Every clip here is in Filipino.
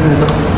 팬입니다.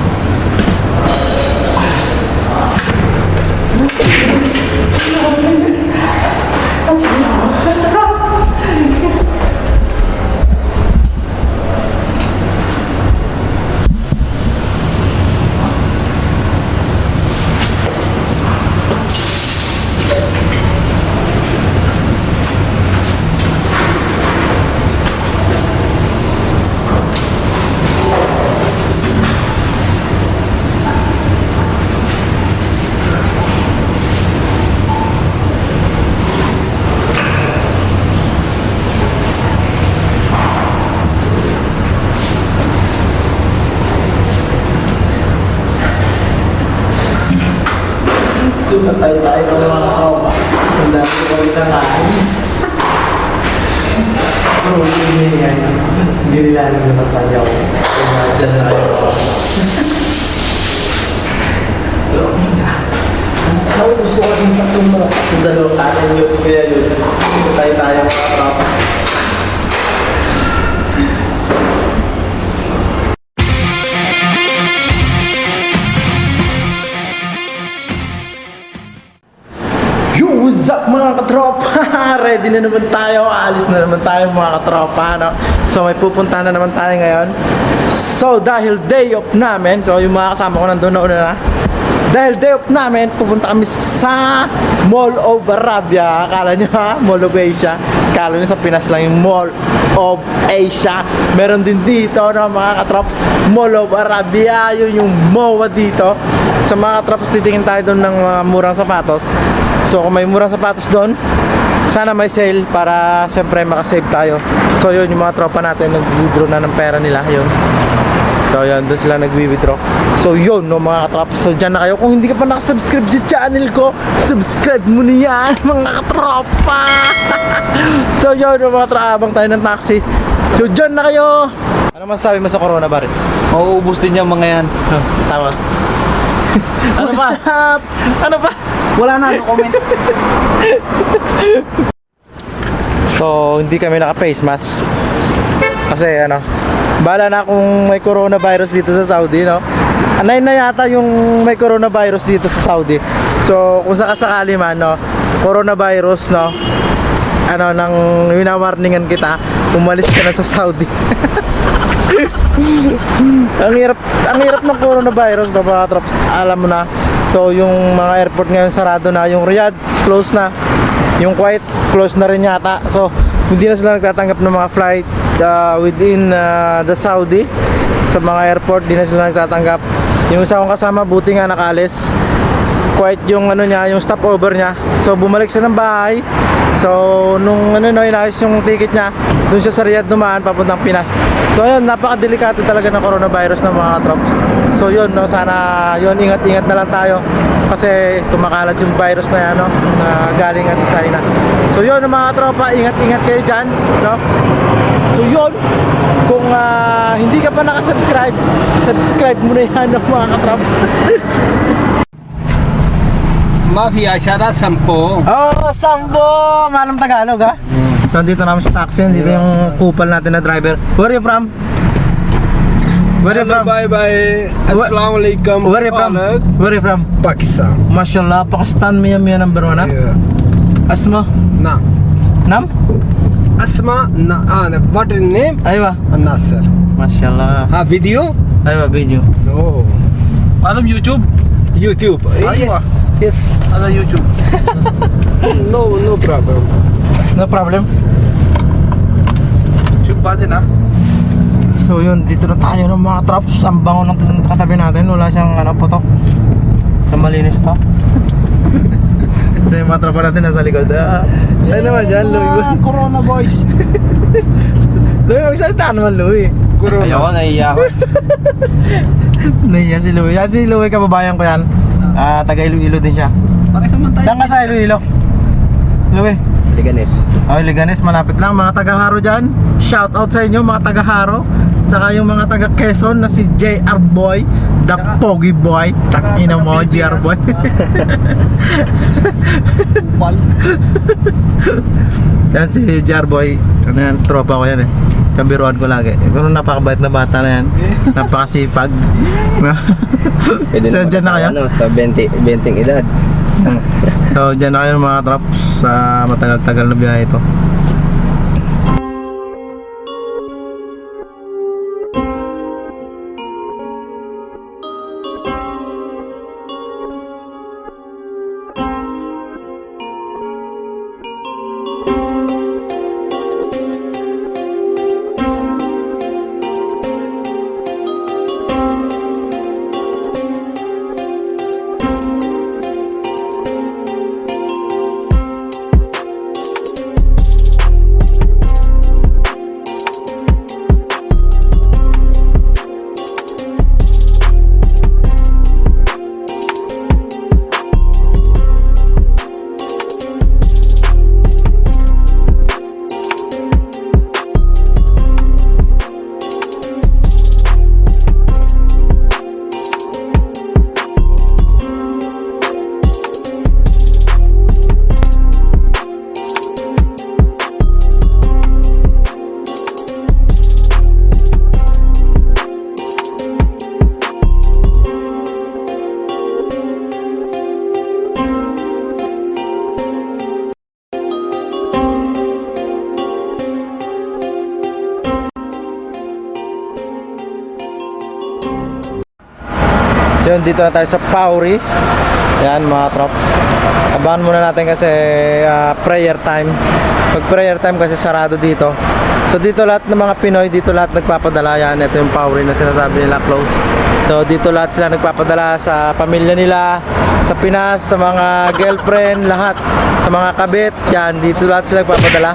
Tayo tayo ng mga kaopa. Ang dami ko kami kakain. Pero hindi yan. Hindi nila alam na tayo ako. Dyan na kayo. Ako gusto ko kasing tatlong mga tatlong dalawang kanin yun. Kaya yun. Ready na naman tayo. Alis na naman tayo mga katropa. No? So may pupunta na naman tayo ngayon. So dahil day off namin, so yung mga kasama ko nandun na una na. Dahil day off namin, pupunta kami sa Mall of Arabia. Akala nyo ha? Mall of Asia. Akala nyo sa Pinas lang yung Mall of Asia. Meron din dito no, mga katrop. Mall of Arabia. Yun yung MOA dito. Sa mga katrops, titingin tayo doon ng mga murang sapatos. So kung may murang sapatos doon, sana may sale para siyempre makasave tayo. So yun, yung mga tropa natin nag-withdraw na ng pera nila, yun. So yun, doon sila nag-withdraw. So yun, no, mga katropa. So dyan na kayo. Kung hindi ka pa nakasubscribe sa channel ko, subscribe mo na yan, mga katropa. so yun, no, mga tropa, abang tayo ng taxi. So dyan na kayo. Ano masasabi mo sa corona, Barit? Mauubos din yung mga yan. Tama. Ano pa? Ano pa? Wala na, no comment. So, hindi kami naka-face mask. Kasi ano, bala na kung may coronavirus dito sa Saudi, no? Anay na yata yung may coronavirus dito sa Saudi. So, kung sakasakali man, no, coronavirus, no, ano, nang winawarningan kita, umalis ka na sa Saudi. ang hirap, ang hirap ng coronavirus, mga trops, alam mo na. So, yung mga airport ngayon sarado na, yung Riyadh, close na. Yung Kuwait, close na rin yata. So, hindi na sila nagtatanggap ng mga flight uh, within uh, the Saudi. Sa mga airport, di na sila nagtatanggap. Yung isa kong kasama, buti nga nakalis. Kuwait yung ano niya, yung stopover niya. So, bumalik siya ng bahay. So, nung ano no, inayos yung ticket niya, doon siya sa Riyadh dumaan papuntang Pinas. So, ayun, napakadelikado talaga ng coronavirus ng mga troops. So, yun, no, sana yun, ingat-ingat na lang tayo kasi kumakalat yung virus na yan, no, na galing nga sa China. So, yun, mga tropa, ingat-ingat kayo dyan, no. So, yun, kung ah, hindi ka pa nakasubscribe, subscribe mo na yan, no, mga katrops. Mafia, syara sampo. Oh, Sambo! Malam Tagalog ha? So dito namin sa taxi, dito yung kupal natin na driver. Where are you from? Where are you from? Bye bye. Assalamualaikum. Where are you from? Where are you from? Pakistan. Mashallah, Pakistan Mia Mia number one ha? Yeah. Asma? Na. Nam? Asma na ah, what is name? Aywa. Nasser. Mashallah. Ah, video? Aywa, video. No. Alam YouTube? YouTube. Aywa. Yes. Ano YouTube? No, no problem. No problem. YouTube pa din ah. So yun, dito na tayo ng mga traps. Ang bango ng katabi natin. Wala siyang ano putok. Sa malinis to. Ito yung mga tropa natin nasa likod. Ah, ano naman dyan, Louie? Corona boys. Louie, magsalita naman, Louie. Corona. Ayoko, naiiya ako. Nahiya si Louie. Yan si Louie, kababayan ko yan. Ah, taga Iloilo din siya. Sa man tayo. Saan ka sa Iloilo? Louie? Liganes. Oh, Liganes, malapit lang. Mga taga-Haro dyan. Shout out sa inyo, mga taga-Haro. Tsaka yung mga taga Quezon na si JR Boy, the Pogi Boy. Takina mo, JR Boy. Yan si JR Boy. Ano yan, tropa ko yan eh. Kambiruan ko lagi. Pero napakabait na bata na yan. Napakasipag. Pwede so, dyan na kayo? Ano, sa 20, 20 edad. So, dyan na kayo mga traps sa matagal-tagal na biyahe ito. Yun, dito na tayo sa Pauri. Yan mga trops. Abangan muna natin kasi ah, prayer time. Pag prayer time kasi sarado dito. So dito lahat ng mga Pinoy, dito lahat nagpapadala yan. Ito yung Pauri na sinasabi nila close. So dito lahat sila nagpapadala sa pamilya nila, sa Pinas, sa mga girlfriend, lahat. Sa mga kabit, yan, dito lahat sila nagpapadala.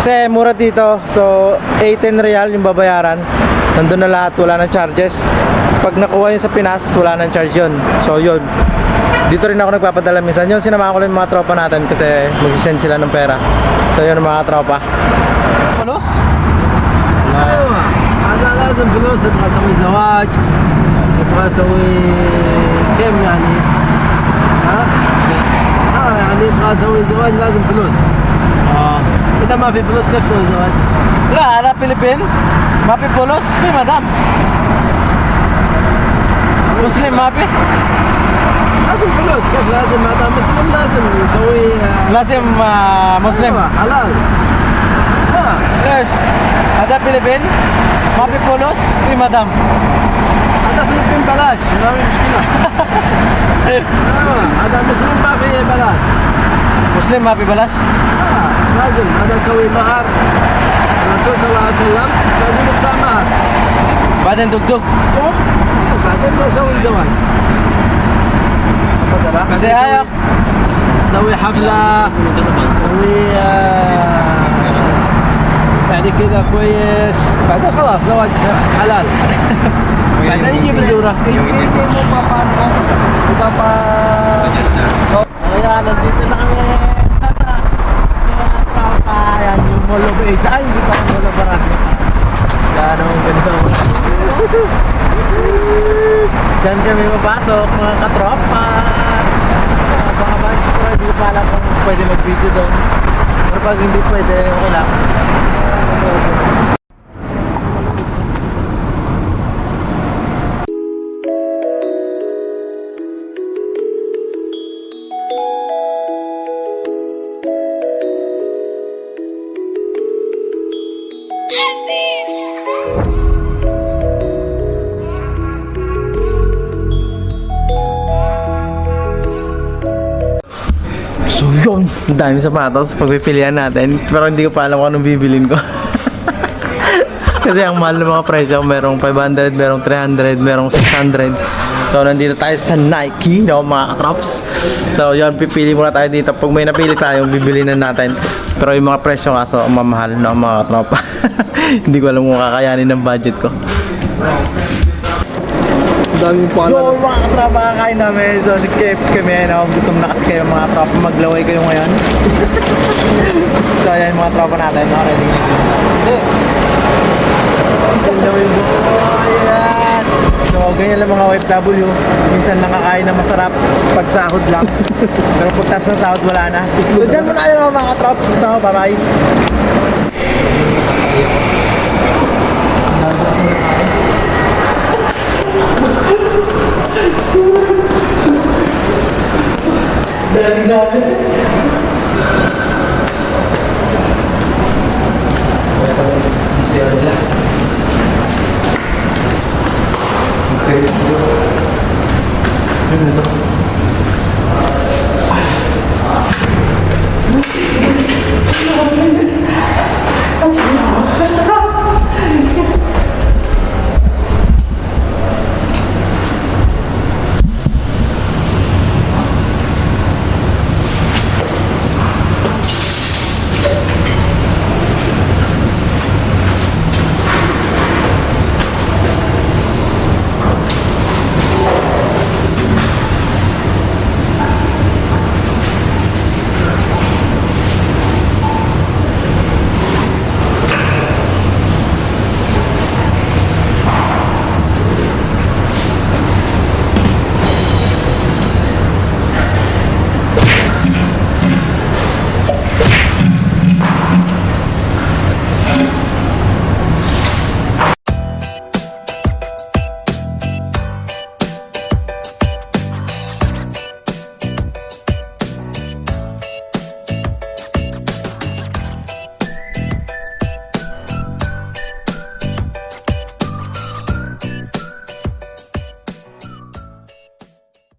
Kasi mura dito. So 18 real yung babayaran Nandun na lahat, wala nang charges. Pag nakuha yun sa Pinas, wala nang charge yun. So yun. Dito rin ako nagpapadala minsan. Yun, sinamahan ko lang yung mga tropa natin kasi magsisend sila ng pera. So yun mga tropa. فلوس؟ ايوه هذا لازم فلوس ابغى اسوي زواج ابغى اسوي كم يعني ها؟ اه يعني ابغى اسوي زواج لازم فلوس اذا ما في فلوس كيف اسوي زواج؟ لا انا فilippin ما في فلوس في مدام مسلم ما في لازم فلوس كيف لازم هذا مسلم لازم نسوي آه، لازم آه، مسلم أيوة، حلال ها ليش هذا فilippin ما في فلوس في مدام هذا فلبين بلاش ما في مشكله آه، هذا مسلم ما في بلاش مسلم ما في بلاش آه، لازم هذا اسوي مهر الرسول صلى الله عليه وسلم لازم يدفع مهر بعدين دق إيه، بعدين اسوي زواج بعدين Say hi, أسوي- اسوي حفله اسوي آه، يعني كذا كويس بعدين خلاص زواج حلال بعدين يجي بزوره Kaya nandito na kami Mall of Asia. Ay, hindi pa ang Mall of. Yan ang ganda. Diyan kami mapasok mga katropa. Ba, pero hindi ko pa alam kung pwede mag-video doon. Pero pag hindi pwede, okay lang. Ang dami sapatos pagpipilian natin. Pero hindi ko pa alam kung anong bibilin ko. Kasi ang mahal ng mga presyo, merong 500, merong 300, merong 600. So nandito tayo sa Nike, no, mga katrops. So yun, pipili muna tayo dito. Pag may napili tayo, bibili na natin. Pero yung mga presyo kaso, mamahal, no, mga katropa. hindi ko alam kung kakayanin ng budget ko. Daming Yo, mga katropa, kakain namin. So, nag-KFC kami. No? Gutom na kasi kayo mga tropa. Maglaway kayo ngayon. so, ayan mga tropa natin. No? Ready na. Maglaway mo. Ayan. So, ganyan lang mga OFW. Minsan nakakain na masarap pag sahod lang. Pero pagtas ng sahod, wala na. So, dyan muna kayo mga trops. No? Bye-bye. Ang dami kasi. Dali namin.